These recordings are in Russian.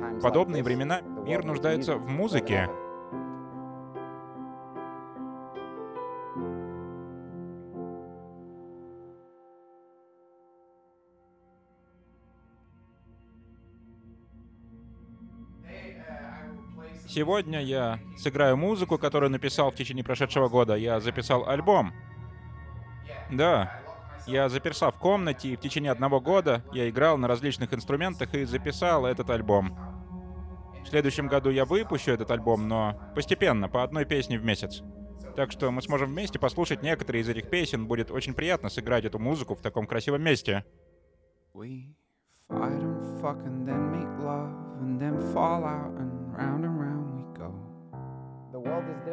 В подобные времена мир нуждается в музыке. Сегодня я сыграю музыку, которую написал в течение прошедшего года. Я записал альбом. Да, я заперся в комнате, и в течение одного года я играл на различных инструментах и записал этот альбом. В следующем году я выпущу этот альбом, но постепенно, по одной песне в месяц. Так что мы сможем вместе послушать некоторые из этих песен. Будет очень приятно сыграть эту музыку в таком красивом месте.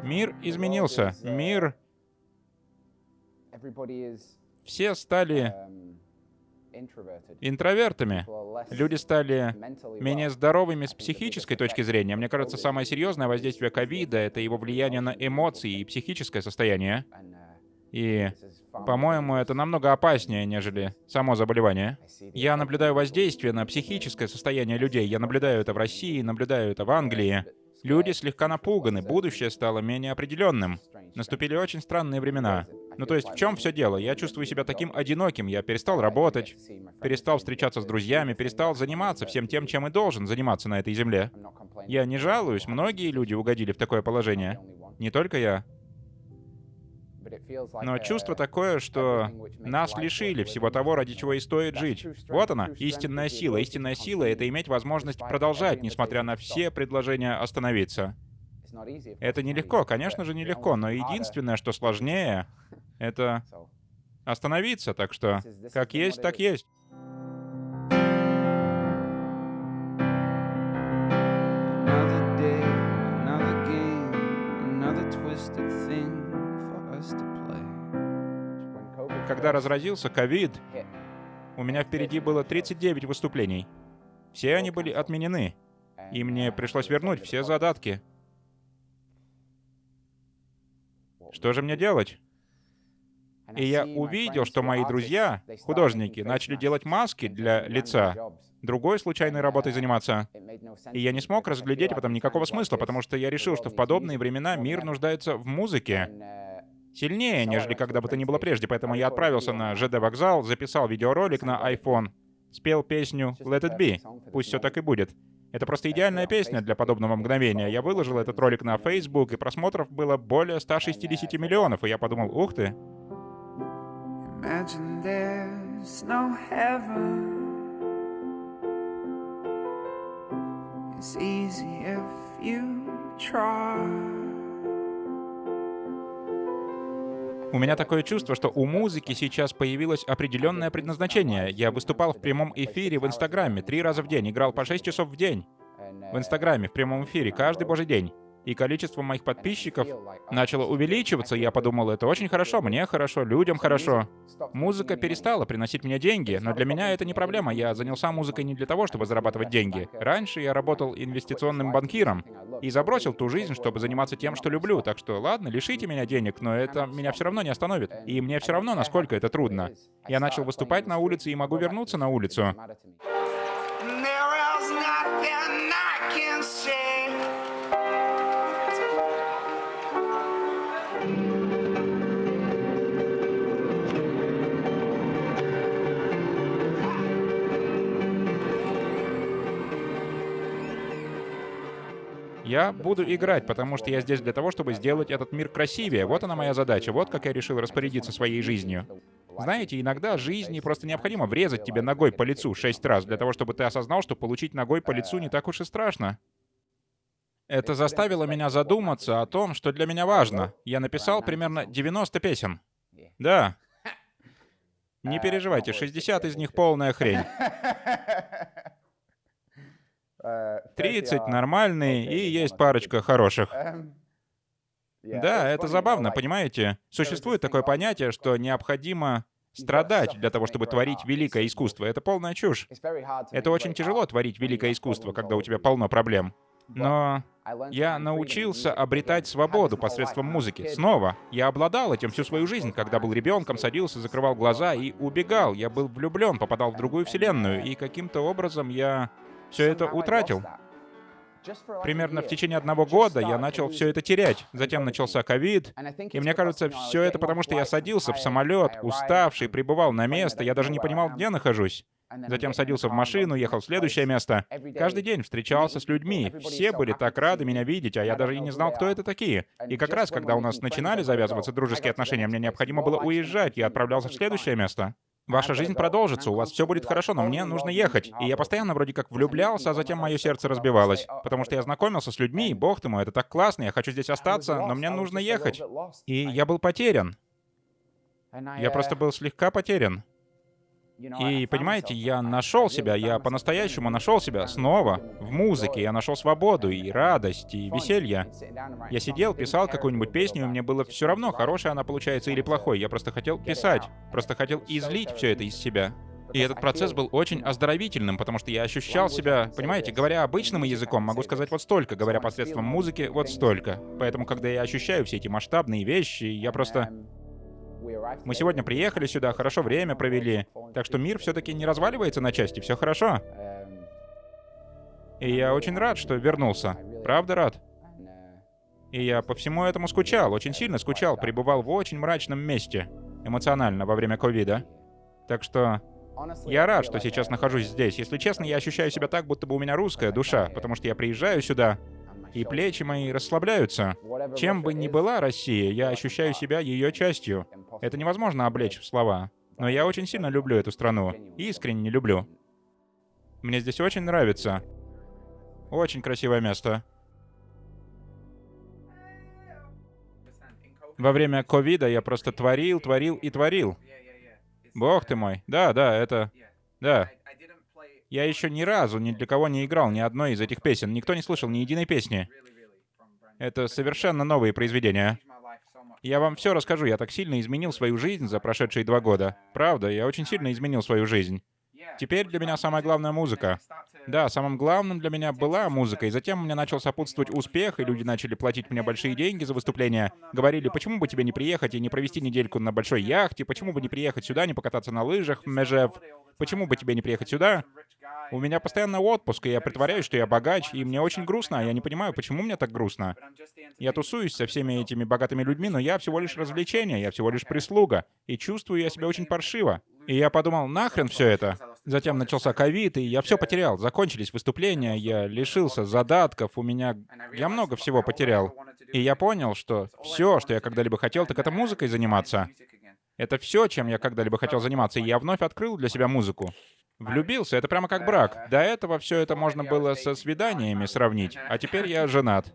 Мир изменился. Мир все стали интровертами. Люди стали менее здоровыми с психической точки зрения. Мне кажется, самое серьезное воздействие ковида — это его влияние на эмоции и психическое состояние. И, по-моему, это намного опаснее, нежели само заболевание. Я наблюдаю воздействие на психическое состояние людей. Я наблюдаю это в России, наблюдаю это в Англии. Люди слегка напуганы, будущее стало менее определенным. Наступили очень странные времена. Ну то есть в чем все дело? Я чувствую себя таким одиноким, я перестал работать, перестал встречаться с друзьями, перестал заниматься всем тем, чем и должен заниматься на этой земле. Я не жалуюсь, многие люди угодили в такое положение. Не только я. Но чувство такое, что нас лишили всего того, ради чего и стоит жить. Вот она, истинная сила. Истинная сила — это иметь возможность продолжать, несмотря на все предложения остановиться. Это нелегко, конечно же, нелегко, но единственное, что сложнее, это остановиться, так что как есть, так есть. Когда разразился ковид, у меня впереди было 39 выступлений. Все они были отменены, и мне пришлось вернуть все задатки. Что же мне делать? И я увидел, что мои друзья, художники, начали делать маски для лица, другой случайной работой заниматься. И я не смог разглядеть в этом никакого смысла, потому что я решил, что в подобные времена мир нуждается в музыке сильнее, нежели когда бы то ни было прежде, поэтому я отправился на ЖД-вокзал, записал видеоролик на iPhone, спел песню «Let it be», пусть все так и будет. Это просто идеальная песня для подобного мгновения. Я выложил этот ролик на Facebook, и просмотров было более 160 миллионов, и я подумал, ух ты. It's easy if you try. У меня такое чувство, что у музыки сейчас появилось определенное предназначение. Я выступал в прямом эфире в Инстаграме три раза в день, играл по 6 часов в день. В Инстаграме, в прямом эфире, каждый божий день. И количество моих подписчиков начало увеличиваться, и я подумал, это очень хорошо, мне хорошо, людям хорошо. Музыка перестала приносить мне деньги, но для меня это не проблема. Я занялся музыкой не для того, чтобы зарабатывать деньги. Раньше я работал инвестиционным банкиром и забросил ту жизнь, чтобы заниматься тем, что люблю. Так что, ладно, лишите меня денег, но это меня все равно не остановит. И мне все равно, насколько это трудно. Я начал выступать на улице и могу вернуться на улицу. Я буду играть, потому что я здесь для того, чтобы сделать этот мир красивее. Вот она моя задача, вот как я решил распорядиться своей жизнью. Знаете, иногда жизни просто необходимо врезать тебе ногой по лицу шесть раз, для того, чтобы ты осознал, что получить ногой по лицу не так уж и страшно. Это заставило меня задуматься о том, что для меня важно. Я написал примерно 90 песен. Да. Не переживайте, 60 из них полная хрень. 30 нормальные и есть парочка хороших. Да, это забавно, понимаете? Существует такое понятие, что необходимо страдать для того, чтобы творить великое искусство. Это полная чушь. Это очень тяжело творить великое искусство, когда у тебя полно проблем. Но я научился обретать свободу посредством музыки. Снова, я обладал этим всю свою жизнь. Когда был ребенком, садился, закрывал глаза и убегал. Я был влюблен, попадал в другую вселенную, и каким-то образом я все это утратил. примерно в течение одного года я начал все это терять. Затем начался ковид, и мне кажется, все это потому, что я садился в самолет, уставший, прибывал на место, я даже не понимал, где нахожусь. Затем садился в машину, ехал в следующее место. Каждый день встречался с людьми. Все были так рады меня видеть, а я даже и не знал, кто это такие. И как раз, когда у нас начинали завязываться дружеские отношения, мне необходимо было уезжать, я отправлялся в следующее место. Ваша жизнь продолжится, у вас все будет хорошо, но мне нужно ехать. И я постоянно вроде как влюблялся, а затем мое сердце разбивалось. Потому что я знакомился с людьми, и бог ты мой, это так классно, я хочу здесь остаться, но мне нужно ехать. И я был потерян. Я просто был слегка потерян. И понимаете, я нашел себя, я по-настоящему нашел себя снова в музыке. Я нашел свободу и радость, и веселье. Я сидел, писал какую-нибудь песню, и мне было все равно, хорошая она получается или плохой. Я просто хотел писать, просто хотел излить все это из себя. И этот процесс был очень оздоровительным, потому что я ощущал себя, понимаете, говоря обычным языком, могу сказать вот столько, говоря посредством музыки, вот столько. Поэтому, когда я ощущаю все эти масштабные вещи, я просто мы сегодня приехали сюда, хорошо время провели, так что мир все-таки не разваливается на части, все хорошо. И я очень рад, что вернулся. Правда рад? И я по всему этому скучал, очень сильно скучал, пребывал в очень мрачном месте, эмоционально, во время ковида. Так что я рад, что сейчас нахожусь здесь. Если честно, я ощущаю себя так, будто бы у меня русская душа, потому что я приезжаю сюда, и плечи мои расслабляются. Чем бы ни была Россия, я ощущаю себя ее частью. Это невозможно облечь в слова. Но я очень сильно люблю эту страну. Искренне люблю. Мне здесь очень нравится. Очень красивое место. Во время ковида я просто творил, творил и творил. Бог ты мой. Да, да, это... Да. Я еще ни разу ни для кого не играл ни одной из этих песен. Никто не слышал ни единой песни. Это совершенно новые произведения. Я вам все расскажу. Я так сильно изменил свою жизнь за прошедшие два года. Правда, я очень сильно изменил свою жизнь. Теперь для меня самая главная музыка. Да, самым главным для меня была музыка, и затем мне начал сопутствовать успех, и люди начали платить мне большие деньги за выступления. Говорили, почему бы тебе не приехать и не провести недельку на большой яхте, почему бы не приехать сюда, не покататься на лыжах Межев, почему бы тебе не приехать сюда? У меня постоянно отпуск, и я притворяюсь, что я богач, и мне очень грустно, а я не понимаю, почему мне так грустно. Я тусуюсь со всеми этими богатыми людьми, но я всего лишь развлечение, я всего лишь прислуга, и чувствую я себя очень паршиво. И я подумал, нахрен все это? Затем начался ковид, и я все потерял. Закончились выступления, я лишился задатков, у меня... Я много всего потерял. И я понял, что все, что я когда-либо хотел, так это музыкой заниматься. Это все, чем я когда-либо хотел заниматься, и я вновь открыл для себя музыку. Влюбился, это прямо как брак. До этого все это можно было со свиданиями сравнить, а теперь я женат.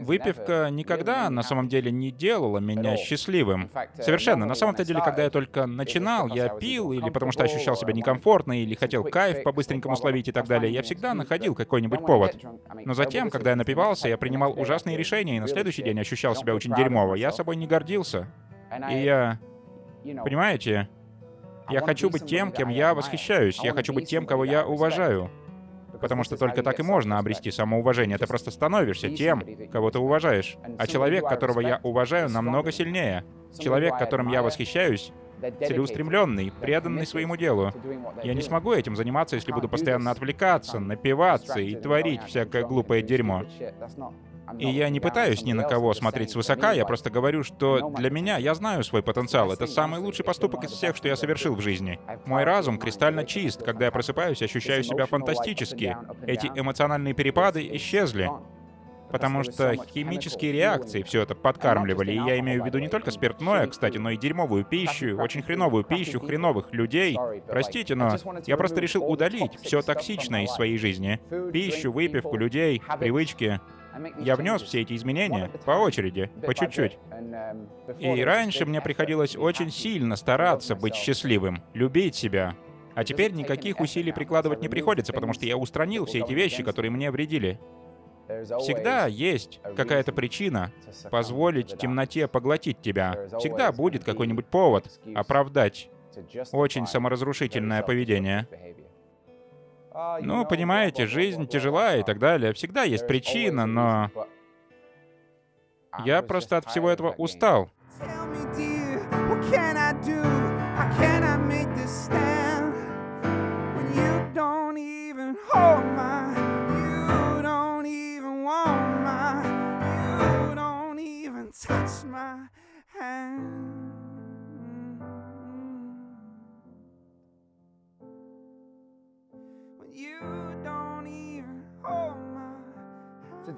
Выпивка никогда на самом деле не делала меня счастливым. Совершенно. На самом-то деле, когда я только начинал, я пил, или потому что ощущал себя некомфортно, или хотел кайф по-быстренькому словить и так далее, я всегда находил какой-нибудь повод. Но затем, когда я напивался, я принимал ужасные решения, и на следующий день ощущал себя очень дерьмово. Я собой не гордился. И я... Понимаете? Я хочу быть тем, кем я восхищаюсь. Я хочу быть тем, кого я уважаю. Потому что только так и можно обрести самоуважение. Ты просто становишься тем, кого ты уважаешь. А человек, которого я уважаю, намного сильнее. Человек, которым я восхищаюсь, целеустремленный, преданный своему делу. Я не смогу этим заниматься, если буду постоянно отвлекаться, напиваться и творить всякое глупое дерьмо. И я не пытаюсь ни на кого смотреть свысока, я просто говорю, что для меня я знаю свой потенциал. Это самый лучший поступок из всех, что я совершил в жизни. Мой разум кристально чист. Когда я просыпаюсь, ощущаю себя фантастически. Эти эмоциональные перепады исчезли. Потому что химические реакции все это подкармливали. И я имею в виду не только спиртное, кстати, но и дерьмовую пищу, очень хреновую пищу, хреновых людей. Простите, но я просто решил удалить все токсичное из своей жизни. Пищу, выпивку, людей, привычки. Я внес все эти изменения по очереди, по чуть-чуть. И раньше мне приходилось очень сильно стараться быть счастливым, любить себя. А теперь никаких усилий прикладывать не приходится, потому что я устранил все эти вещи, которые мне вредили. Всегда есть какая-то причина позволить темноте поглотить тебя. Всегда будет какой-нибудь повод оправдать очень саморазрушительное поведение. Ну, понимаете, жизнь тяжела и так далее. Всегда есть причина, но... Я просто от всего этого устал.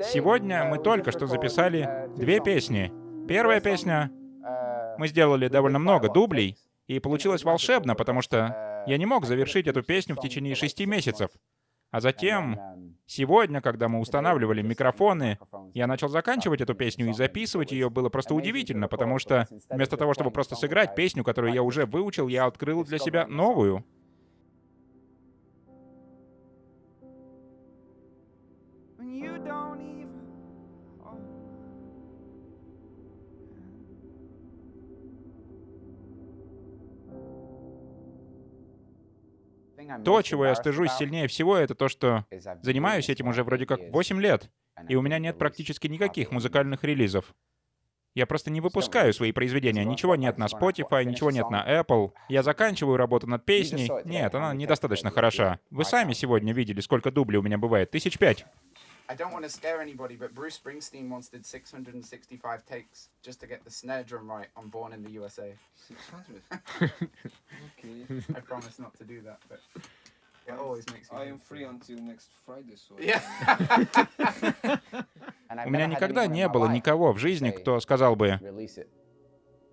Сегодня мы только что записали две песни. Первая песня... Мы сделали довольно много дублей, и получилось волшебно, потому что я не мог завершить эту песню в течение шести месяцев. А затем, сегодня, когда мы устанавливали микрофоны, я начал заканчивать эту песню и записывать ее было просто удивительно, потому что вместо того, чтобы просто сыграть песню, которую я уже выучил, я открыл для себя новую. То, чего я стыжусь сильнее всего, это то, что занимаюсь этим уже вроде как 8 лет, и у меня нет практически никаких музыкальных релизов. Я просто не выпускаю свои произведения. Ничего нет на Spotify, ничего нет на Apple. Я заканчиваю работу над песней. Нет, она недостаточно хороша. Вы сами сегодня видели, сколько дублей у меня бывает. Тысяч пять. I don't want to scare anybody, but Bruce Springsteen once did 665 takes just to get the snare drum right on Born in the USA. 600? okay. I promise not to do that, but it always makes me... I am free until next Friday, so... Yeah. У меня никогда не было никого в жизни, кто сказал бы,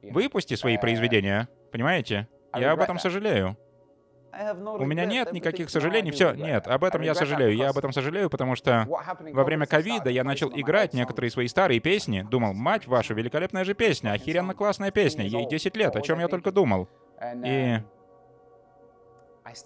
выпусти свои произведения, понимаете? Я об этом сожалею. У меня нет никаких сожалений. Все, нет, об этом я сожалею. Я об этом сожалею, потому что во время ковида я начал играть некоторые свои старые песни. Думал, мать ваша, великолепная же песня, охеренно классная песня, ей 10 лет, о чем я только думал. И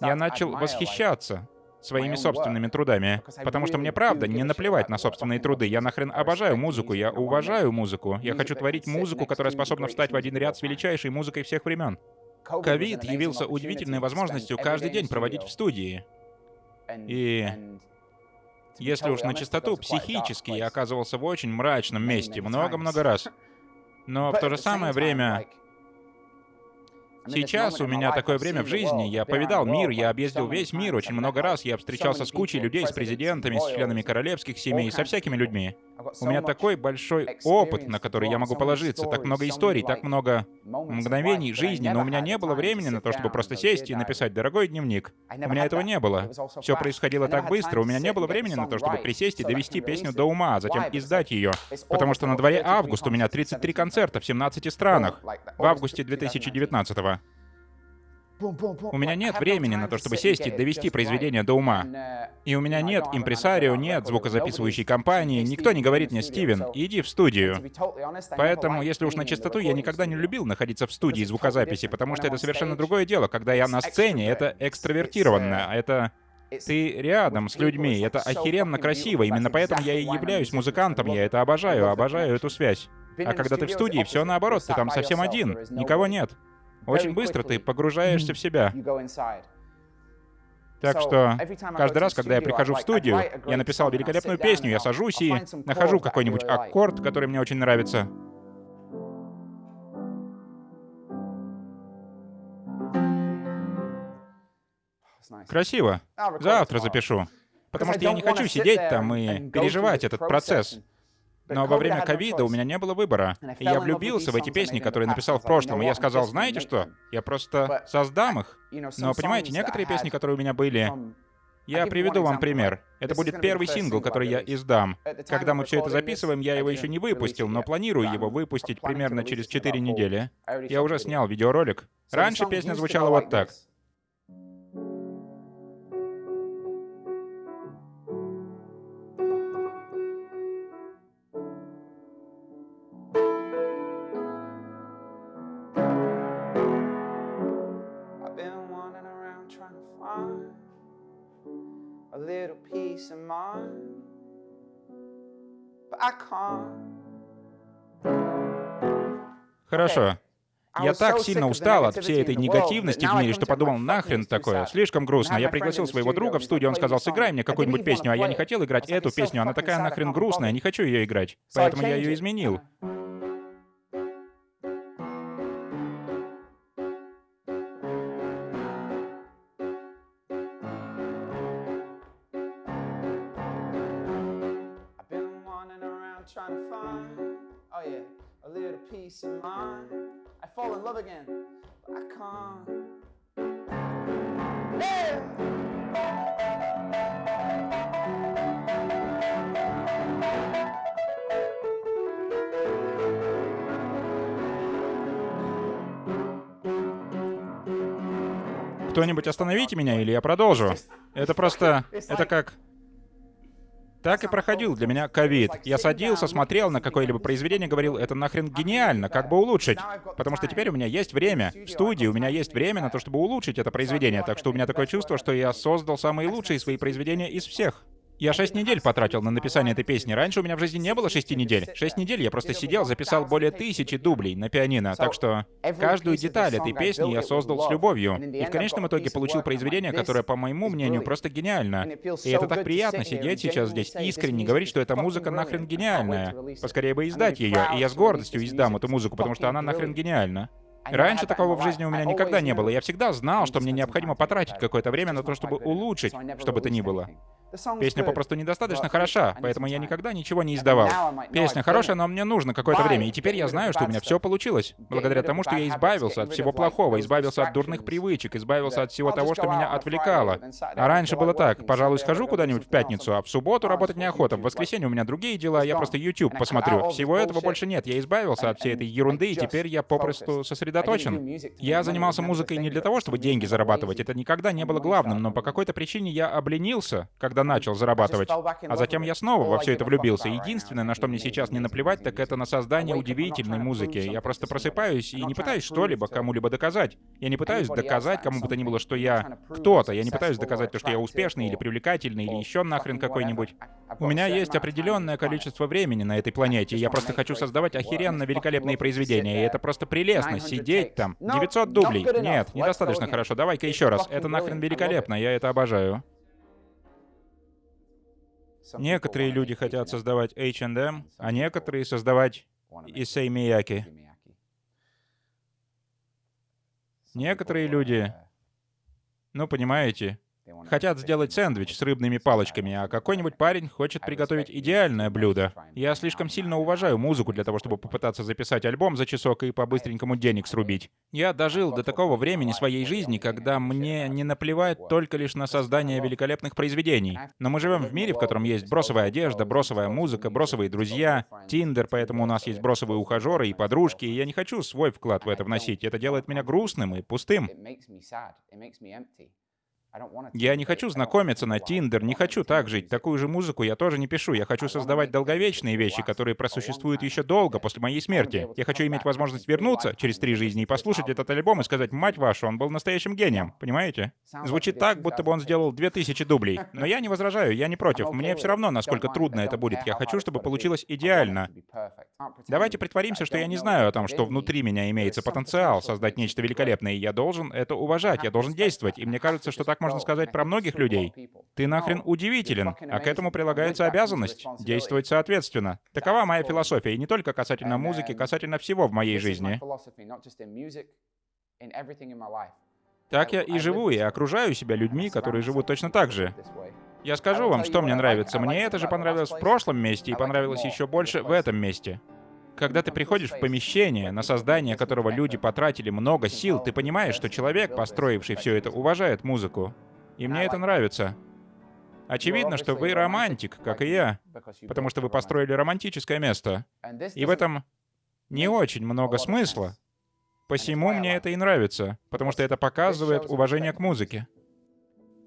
я начал восхищаться своими собственными трудами. Потому что мне правда не наплевать на собственные труды. Я нахрен обожаю музыку, я уважаю музыку. Я хочу творить музыку, которая способна встать в один ряд с величайшей музыкой всех времен. Ковид явился удивительной возможностью каждый день проводить в студии. И если уж на чистоту, психически я оказывался в очень мрачном месте много-много раз. Но в то же самое время Сейчас у меня такое время в жизни. Я повидал мир, я объездил весь мир очень много раз. Я встречался с кучей людей, с президентами, с членами королевских семей, со всякими людьми. У меня такой большой опыт, на который я могу положиться, так много историй, так много мгновений жизни, но у меня не было времени на то, чтобы просто сесть и написать «дорогой дневник». У меня этого не было. Все происходило так быстро, у меня не было времени на то, чтобы присесть и довести песню до ума, а затем издать ее. Потому что на дворе август, у меня 33 концерта в 17 странах. В августе 2019 -го. У меня нет времени на то, чтобы сесть и довести произведение до ума. И у меня нет импресарио, нет звукозаписывающей компании, никто не говорит мне, Стивен, иди в студию. Поэтому, если уж на чистоту, я никогда не любил находиться в студии звукозаписи, потому что это совершенно другое дело. Когда я на сцене, это экстравертированно, это... Ты рядом с людьми, это охеренно красиво, именно поэтому я и являюсь музыкантом, я это обожаю, обожаю эту связь. А когда ты в студии, все наоборот, ты там совсем один, никого нет. Очень быстро ты погружаешься в себя. Так что каждый раз, когда я прихожу в студию, я написал великолепную песню, я сажусь и нахожу какой-нибудь аккорд, который мне очень нравится. Красиво. Завтра запишу. Потому что я не хочу сидеть там и переживать этот процесс. Но во время ковида у меня не было выбора. И я влюбился в эти песни, которые написал в прошлом. И я сказал, знаете что? Я просто создам их. Но понимаете, некоторые песни, которые у меня были, я приведу вам пример. Это будет первый сингл, который я издам. Когда мы все это записываем, я его еще не выпустил, но планирую его выпустить примерно через 4 недели. Я уже снял видеоролик. Раньше песня звучала вот так. Хорошо. Я так сильно устал от всей этой негативности в мире, что подумал, нахрен такое, слишком грустно. Я пригласил своего друга в студию, он сказал, сыграй мне какую-нибудь песню, а я не хотел играть эту песню, она такая нахрен грустная, не хочу ее играть. Поэтому я ее изменил. find, oh yeah, a little peace of mind. I fall in love again, but I can't. Yeah! Кто-нибудь остановите меня, или я продолжу. Это просто... Это как... Так и проходил для меня ковид. Я садился, смотрел на какое-либо произведение, говорил, это нахрен гениально, как бы улучшить. Потому что теперь у меня есть время. В студии у меня есть время на то, чтобы улучшить это произведение. Так что у меня такое чувство, что я создал самые лучшие свои произведения из всех. Я шесть недель потратил на написание этой песни. Раньше у меня в жизни не было шести недель. Шесть недель я просто сидел, записал более тысячи дублей на пианино. Так что каждую деталь этой песни я создал с любовью. И в конечном итоге получил произведение, которое, по моему мнению, просто гениально. И это так приятно сидеть сейчас здесь искренне говорить, что эта музыка нахрен гениальная. Поскорее бы издать ее. И я с гордостью издам эту музыку, потому что она нахрен гениальна. Раньше такого в жизни у меня никогда не было. Я всегда знал, что мне необходимо потратить какое-то время на то, чтобы улучшить, что бы то ни было. Песня попросту недостаточно хороша, поэтому я никогда ничего не издавал. Песня хорошая, но мне нужно какое-то время, и теперь я знаю, что у меня все получилось. Благодаря тому, что я избавился от всего плохого, избавился от дурных привычек, избавился от всего того, что меня отвлекало. А раньше было так, пожалуй, схожу куда-нибудь в пятницу, а в субботу работать неохота, в воскресенье у меня другие дела, я просто YouTube посмотрю. Всего этого больше нет, я избавился от всей этой ерунды, и теперь я попросту сосредоточен. Я занимался музыкой не для того, чтобы деньги зарабатывать, это никогда не было главным, но по какой-то причине я обленился, когда начал зарабатывать. А затем я снова во все это влюбился. Единственное, на что мне сейчас не наплевать, так это на создание удивительной музыки. Я просто просыпаюсь и не пытаюсь что-либо кому-либо доказать. Я не пытаюсь доказать кому бы то ни было, что я кто-то. Я не пытаюсь доказать то, что я успешный или привлекательный, или еще нахрен какой-нибудь. У меня есть определенное количество времени на этой планете. Я просто хочу создавать охеренно великолепные произведения. И это просто прелестно, сидеть там. 900 дублей. Нет, недостаточно хорошо. Давай-ка еще раз. Это нахрен великолепно, я это обожаю. Некоторые люди хотят создавать H&M, а некоторые создавать Исей Мияки. Некоторые люди, ну понимаете, Хотят сделать сэндвич с рыбными палочками, а какой-нибудь парень хочет приготовить идеальное блюдо. Я слишком сильно уважаю музыку для того, чтобы попытаться записать альбом за часок и по-быстренькому денег срубить. Я дожил до такого времени своей жизни, когда мне не наплевать только лишь на создание великолепных произведений. Но мы живем в мире, в котором есть бросовая одежда, бросовая музыка, бросовые друзья, Тиндер, поэтому у нас есть бросовые ухажеры и подружки, и я не хочу свой вклад в это вносить. Это делает меня грустным и пустым. Я не хочу знакомиться на Тиндер, не хочу так жить. Такую же музыку я тоже не пишу. Я хочу создавать долговечные вещи, которые просуществуют еще долго после моей смерти. Я хочу иметь возможность вернуться через три жизни и послушать этот альбом и сказать, мать вашу, он был настоящим гением. Понимаете? Звучит так, будто бы он сделал две тысячи дублей. Но я не возражаю, я не против. Мне все равно, насколько трудно это будет. Я хочу, чтобы получилось идеально. Давайте притворимся, что я не знаю о том, что внутри меня имеется потенциал создать нечто великолепное, и я должен это уважать, я должен действовать. И мне кажется, что так можно сказать про многих людей. Ты нахрен удивителен, а к этому прилагается обязанность действовать соответственно. Такова моя философия, и не только касательно музыки, касательно всего в моей жизни. Так я и живу, и окружаю себя людьми, которые живут точно так же. Я скажу вам, что мне нравится. Мне это же понравилось в прошлом месте и понравилось еще больше в этом месте. Когда ты приходишь в помещение, на создание которого люди потратили много сил, ты понимаешь, что человек, построивший все это, уважает музыку. И мне это нравится. Очевидно, что вы романтик, как и я, потому что вы построили романтическое место. И в этом не очень много смысла. Посему мне это и нравится, потому что это показывает уважение к музыке.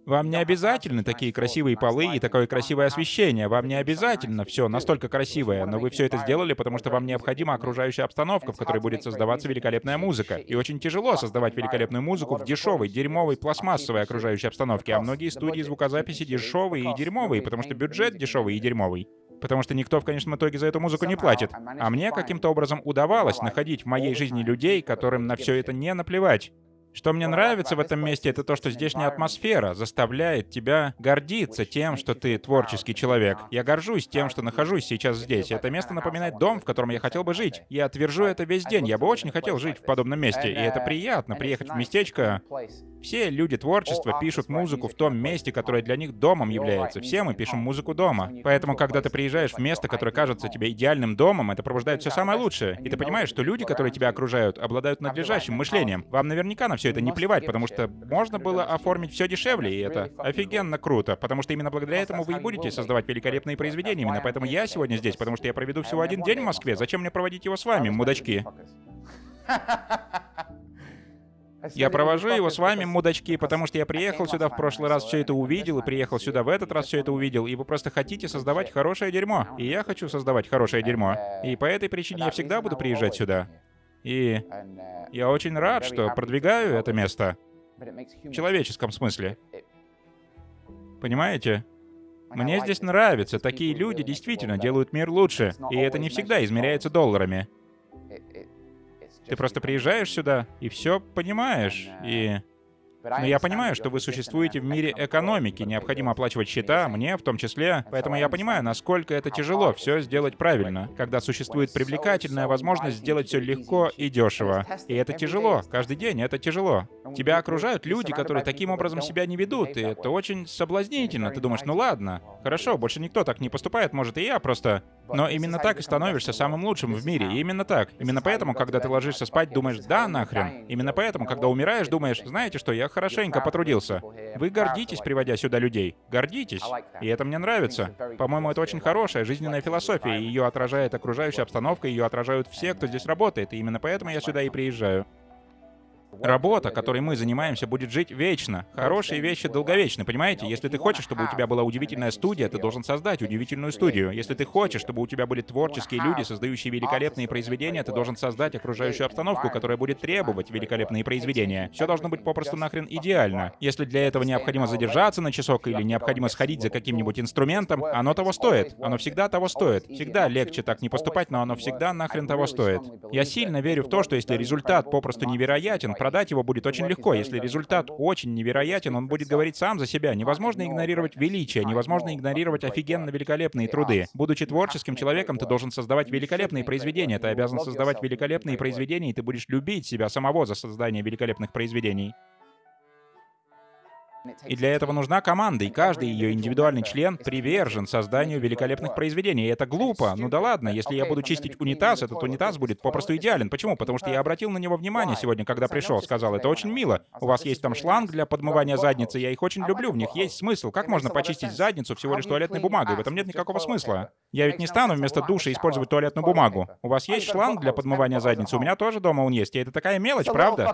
Вам не обязательно такие красивые полы и такое красивое освещение. Вам не обязательно все настолько красивое, но вы все это сделали, потому что вам необходима окружающая обстановка, в которой будет создаваться великолепная музыка. И очень тяжело создавать великолепную музыку в дешевой, дерьмовой, пластмассовой окружающей обстановке. А многие студии звукозаписи дешевые и дерьмовые, потому что бюджет дешевый и дерьмовый. Потому что никто в конечном итоге за эту музыку не платит. А мне каким-то образом удавалось находить в моей жизни людей, которым на все это не наплевать. Что мне нравится в этом месте, это то, что здешняя атмосфера заставляет тебя гордиться тем, что ты творческий человек. Я горжусь тем, что нахожусь сейчас здесь. Это место напоминает дом, в котором я хотел бы жить. Я отвержу это весь день. Я бы очень хотел жить в подобном месте. И это приятно, приехать в местечко, все люди творчества пишут музыку в том месте, которое для них домом является. Все мы пишем музыку дома. Поэтому, когда ты приезжаешь в место, которое кажется тебе идеальным домом, это пробуждает все самое лучшее. И ты понимаешь, что люди, которые тебя окружают, обладают надлежащим мышлением. Вам наверняка на все это не плевать, потому что можно было оформить все дешевле, и это офигенно круто. Потому что именно благодаря этому вы и будете создавать великолепные произведения. Именно поэтому я сегодня здесь, потому что я проведу всего один день в Москве. Зачем мне проводить его с вами, мудачки? Я провожу его с вами, мудачки, потому что я приехал сюда в прошлый раз, все это увидел, и приехал сюда в этот раз, все это увидел, и вы просто хотите создавать хорошее дерьмо. И я хочу создавать хорошее дерьмо. И по этой причине я всегда буду приезжать сюда. И я очень рад, что продвигаю это место. В человеческом смысле. Понимаете? Мне здесь нравится. Такие люди действительно делают мир лучше. И это не всегда измеряется долларами. Ты просто приезжаешь сюда и все понимаешь. И но я понимаю, что вы существуете в мире экономики, необходимо оплачивать счета, мне в том числе. Поэтому я понимаю, насколько это тяжело все сделать правильно, когда существует привлекательная возможность сделать все легко и дешево. И это тяжело, каждый день это тяжело. Тебя окружают люди, которые таким образом себя не ведут, и это очень соблазнительно. Ты думаешь, ну ладно, хорошо, больше никто так не поступает, может и я просто... Но именно так и становишься самым лучшим в мире, именно так. Именно поэтому, когда ты ложишься спать, думаешь, да, нахрен. Именно поэтому, когда умираешь, думаешь, знаете что, я хорошенько потрудился. Вы гордитесь, приводя сюда людей. Гордитесь. И это мне нравится. По-моему, это очень хорошая жизненная философия. Ее отражает окружающая обстановка, ее отражают все, кто здесь работает. И именно поэтому я сюда и приезжаю. Работа, которой мы занимаемся, будет жить вечно. Хорошие вещи долговечны, понимаете? Если ты хочешь, чтобы у тебя была удивительная студия, ты должен создать удивительную студию. Если ты хочешь, чтобы у тебя были творческие люди, создающие великолепные произведения, ты должен создать окружающую обстановку, которая будет требовать великолепные произведения. Все должно быть попросту нахрен идеально. Если для этого необходимо задержаться на часок или необходимо сходить за каким-нибудь инструментом, оно того стоит. Оно всегда того стоит. Всегда легче так не поступать, но оно всегда нахрен того стоит. Я сильно верю в то, что если результат попросту невероятен, продать его будет очень легко. Если результат очень невероятен, он будет говорить сам за себя. Невозможно игнорировать величие, невозможно игнорировать офигенно великолепные труды. Будучи творческим человеком, ты должен создавать великолепные произведения. Ты обязан создавать великолепные произведения, и ты будешь любить себя самого за создание великолепных произведений. И для этого нужна команда, и каждый ее индивидуальный член привержен созданию великолепных произведений. И это глупо. Ну да ладно, если я буду чистить унитаз, этот унитаз будет попросту идеален. Почему? Потому что я обратил на него внимание сегодня, когда пришел. Сказал, это очень мило. У вас есть там шланг для подмывания задницы, я их очень люблю, в них есть смысл. Как можно почистить задницу всего лишь туалетной бумагой? В этом нет никакого смысла. Я ведь не стану вместо душа использовать туалетную бумагу. У вас есть шланг для подмывания задницы? У меня тоже дома он есть. И это такая мелочь, правда?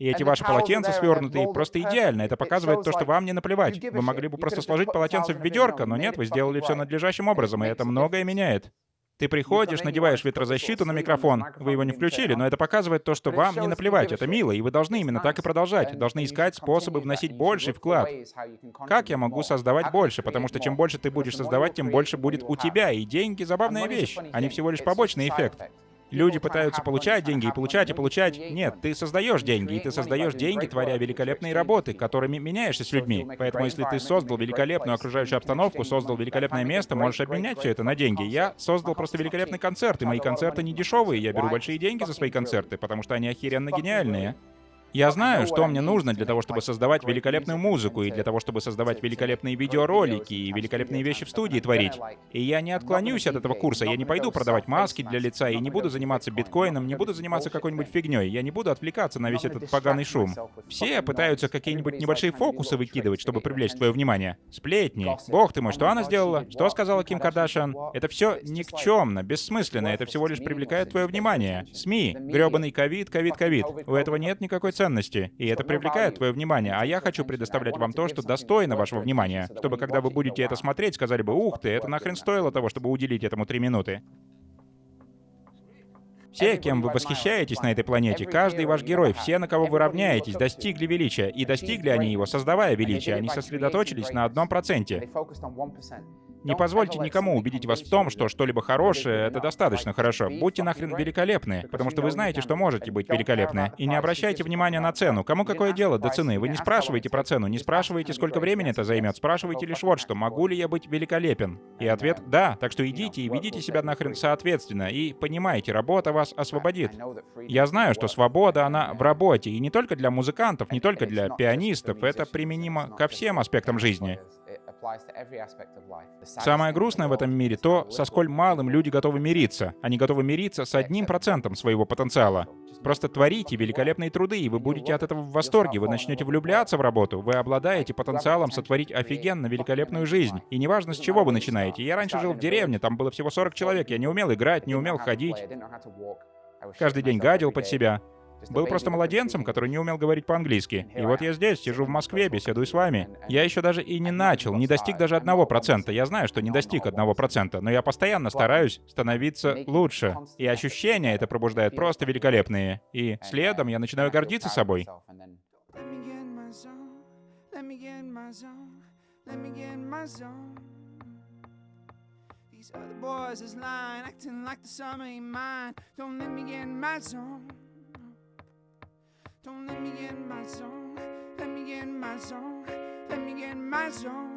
И эти ваши полотенца свернутые просто идеально. Это показывает то, что вам не наплевать. Вы могли бы просто сложить полотенце в ведерко, но нет, вы сделали все надлежащим образом, и это многое меняет. Ты приходишь, надеваешь ветрозащиту на микрофон. Вы его не включили, но это показывает то, что вам не наплевать. Это мило, и вы должны именно так и продолжать. Должны искать способы вносить больший вклад. Как я могу создавать больше? Потому что чем больше ты будешь создавать, тем больше будет у тебя. И деньги — забавная вещь. Они всего лишь побочный эффект. Люди пытаются получать деньги и получать и получать. Нет, ты создаешь деньги, и ты создаешь деньги, творя великолепные работы, которыми меняешься с людьми. Поэтому если ты создал великолепную окружающую обстановку, создал великолепное место, можешь обменять все это на деньги. Я создал просто великолепный концерт, и мои концерты не дешевые. Я беру большие деньги за свои концерты, потому что они охеренно гениальные. Я знаю, что мне нужно для того, чтобы создавать великолепную музыку, и для того, чтобы создавать великолепные видеоролики, и великолепные вещи в студии творить. И я не отклонюсь от этого курса, я не пойду продавать маски для лица, и не буду заниматься биткоином, не буду заниматься какой-нибудь фигней, я не буду отвлекаться на весь этот поганый шум. Все пытаются какие-нибудь небольшие фокусы выкидывать, чтобы привлечь твое внимание. Сплетни. Бог ты мой, что она сделала? Что сказала Ким Кардашиан? Это все никчемно, бессмысленно, это всего лишь привлекает твое внимание. СМИ. грёбаный ковид, ковид, ковид. У этого нет никакой ценности, и это привлекает твое внимание, а я хочу предоставлять вам то, что достойно вашего внимания, чтобы когда вы будете это смотреть, сказали бы, ух ты, это нахрен стоило того, чтобы уделить этому три минуты. Все, кем вы восхищаетесь на этой планете, каждый ваш герой, все, на кого вы равняетесь, достигли величия. И достигли они его, создавая величие. Они сосредоточились на одном проценте. Не позвольте никому убедить вас в том, что что-либо хорошее — это достаточно хорошо. Будьте нахрен великолепны, потому что вы знаете, что можете быть великолепны. И не обращайте внимания на цену. Кому какое дело до цены? Вы не спрашиваете про цену, не спрашиваете, сколько времени это займет, спрашиваете лишь вот что, могу ли я быть великолепен? И ответ — да. Так что идите и ведите себя нахрен соответственно, и понимаете, работа вас освободит. Я знаю, что свобода, она в работе, и не только для музыкантов, не только для пианистов, это применимо ко всем аспектам жизни. Самое грустное в этом мире то, со сколь малым люди готовы мириться. Они готовы мириться с одним процентом своего потенциала. Просто творите великолепные труды, и вы будете от этого в восторге. Вы начнете влюбляться в работу. Вы обладаете потенциалом сотворить офигенно великолепную жизнь. И неважно, с чего вы начинаете. Я раньше жил в деревне, там было всего 40 человек. Я не умел играть, не умел ходить. Каждый день гадил под себя. Был просто младенцем, который не умел говорить по-английски. И вот я здесь, сижу в Москве, беседую с вами. Я еще даже и не начал, не достиг даже одного процента. Я знаю, что не достиг одного процента, но я постоянно стараюсь становиться лучше. И ощущения это пробуждает просто великолепные. И следом я начинаю гордиться собой. These other boys is lying, acting like the summer ain't mine. Don't let me get in my zone. Don't let me in my zone. Let me in my zone. Let me in my zone.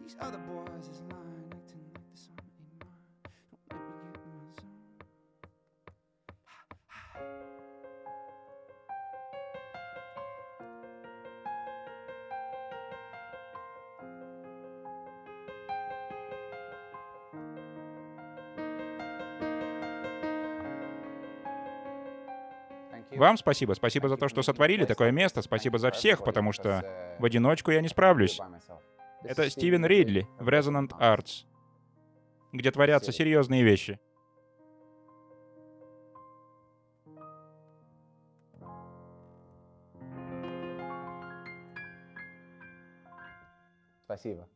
These other boys is lying, Вам спасибо. Спасибо за то, что сотворили такое место. Спасибо за всех, потому что в одиночку я не справлюсь. Это Стивен Ридли в Resonant Arts, где творятся серьезные вещи. Спасибо.